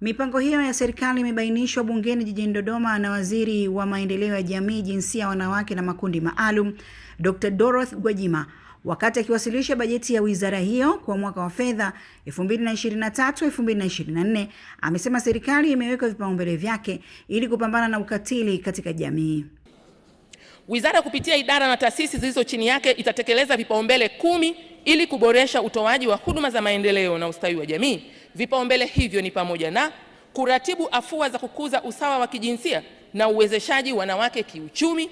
Mipango hiyo ya serikali imebainishwa bungeni jijini Dodoma na Waziri wa Maendeleo ya Jamii, Jinsia, Wanawake na Makundi Maalum, Dr. Dorothy Gwajima wakati akiwasilisha bajeti ya wizara hiyo kwa mwaka wa fedha 2023-2024 amesema serikali imeweka vipaumbele vyake ili kupambana na ukatili katika jamii. Wizara kupitia idara na taasisi zilizo chini yake itatekeleza vipaumbele kumi ili kuboresha utoaji wa huduma za maendeleo na ustawi wa jamii. Vipaumbele hivyo ni pamoja na kuratibu afua za kukuza usawa wa kijinsia na uwezeshaji wanawake kiuchumi,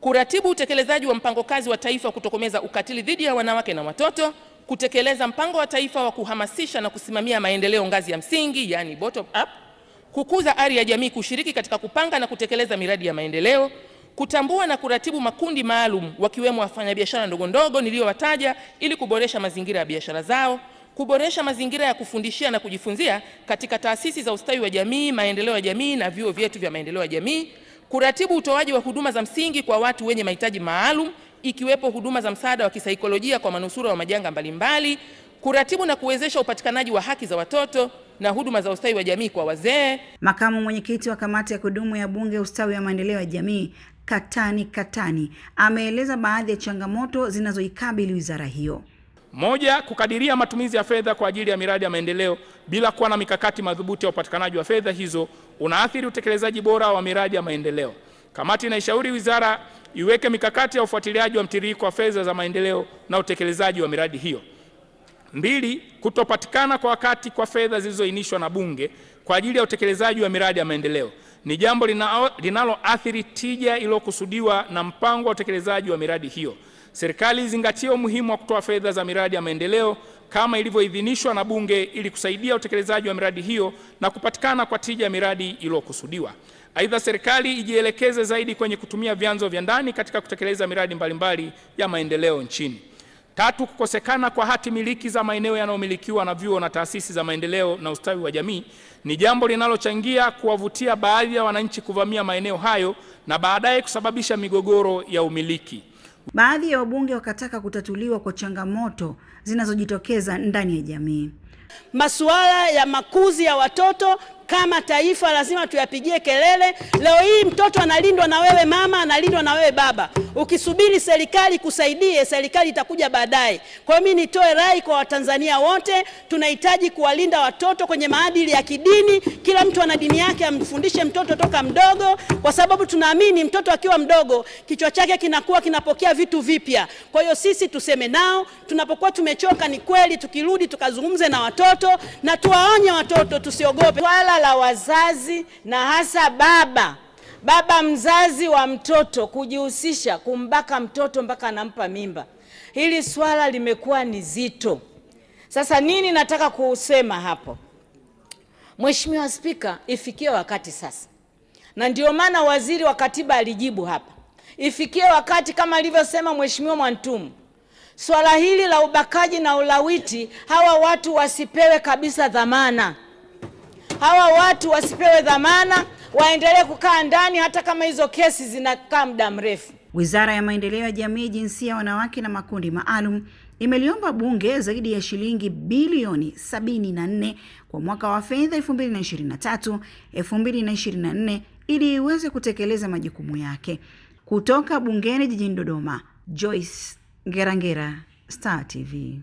kuratibu utekelezaji wa mpango kazi wa taifa wa kutokomeza ukatili dhidi ya wanawake na watoto, kutekeleza mpango wa taifa wa kuhamasisha na kusimamia maendeleo ngazi ya msingi, yani bottom up, kukuza ari ya jamii kushiriki katika kupanga na kutekeleza miradi ya maendeleo, kutambua na kuratibu makundi maalum wakiwemo wafanyabiashara ndogo ndogo niliyowataja ili kuboresha mazingira ya biashara zao, kuboresha mazingira ya kufundishia na kujifunzia katika taasisi za ustawi wa jamii, maendeleo ya jamii na vyuo vyetu vya maendeleo ya jamii, kuratibu utoaji wa huduma za msingi kwa watu wenye mahitaji maalum ikiwepo huduma za msaada wa kisaikolojia kwa manusura wa majanga mbalimbali, kuratibu na kuwezesha upatikanaji wa haki za watoto na huduma za ustawi wa jamii kwa wazee. Makamu mwenyekiti wa kamati ya kudumu ya Bunge ustawi wa maendeleo ya jamii Katani Katani ameeleza baadhi ya changamoto zinazoikabili wizara hiyo. Moja, kukadiria matumizi ya fedha kwa ajili ya miradi ya maendeleo bila kuwa na mikakati madhubuti ya upatikanaji wa fedha hizo unaathiri utekelezaji bora wa miradi ya maendeleo. Kamati inaishauri wizara iweke mikakati ya ufuatiliaji wa mtiririko wa fedha za maendeleo na utekelezaji wa miradi hiyo. Mbili, kutopatikana kwa wakati kwa fedha zilizoainishwa na Bunge kwa ajili ya utekelezaji wa miradi ya maendeleo ni jambo linaloathiri tija iliyokusudiwa na mpango wa utekelezaji wa miradi hiyo. Serikali izingatie umuhimu wa kutoa fedha za miradi ya maendeleo kama ilivyoidhinishwa na Bunge ili kusaidia utekelezaji wa miradi hiyo na kupatikana kwa tija ya miradi iliyokusudiwa. Aidha, serikali ijielekeze zaidi kwenye kutumia vyanzo vya ndani katika kutekeleza miradi mbalimbali ya maendeleo nchini. Tatu, kukosekana kwa hati miliki za maeneo yanayomilikiwa na vyuo na taasisi za maendeleo na ustawi wa jamii ni jambo linalochangia kuwavutia baadhi ya wananchi kuvamia maeneo hayo na baadaye kusababisha migogoro ya umiliki. Baadhi ya wabunge wakataka kutatuliwa kwa changamoto zinazojitokeza ndani ya jamii. Masuala ya makuzi ya watoto kama taifa lazima tuyapigie kelele. Leo hii mtoto analindwa na wewe mama, analindwa na wewe baba. Ukisubiri serikali kusaidie, serikali itakuja baadaye. Kwa hiyo mimi nitoe rai kwa Watanzania wote, tunahitaji kuwalinda watoto kwenye maadili ya kidini. Kila mtu ana dini yake, amfundishe mtoto toka mdogo, kwa sababu tunaamini mtoto akiwa mdogo kichwa chake kinakuwa kinapokea vitu vipya. Kwa hiyo sisi tuseme nao, tunapokuwa tumechoka, ni kweli, tukirudi tukazungumze na watoto na tuwaonye watoto, tusiogope. Swala la wazazi na hasa baba baba mzazi wa mtoto kujihusisha kumbaka mtoto mpaka anampa mimba, hili swala limekuwa ni zito. Sasa nini nataka kusema hapo, Mheshimiwa Spika, ifikie wakati sasa, na ndio maana waziri wa katiba alijibu hapa, ifikie wakati kama alivyosema Mheshimiwa Mwantumu, swala hili la ubakaji na ulawiti, hawa watu wasipewe kabisa dhamana, hawa watu wasipewe dhamana waendelee kukaa ndani hata kama hizo kesi zinakaa muda mrefu. Wizara ya Maendeleo ya Jamii, Jinsia, Wanawake na Makundi Maalum imeliomba Bunge zaidi ya shilingi bilioni 74 kwa mwaka wa fedha 2023 2024 ili iweze kutekeleza majukumu yake. Kutoka bungeni jijini Dodoma, Joyce Ngerangera, Star TV.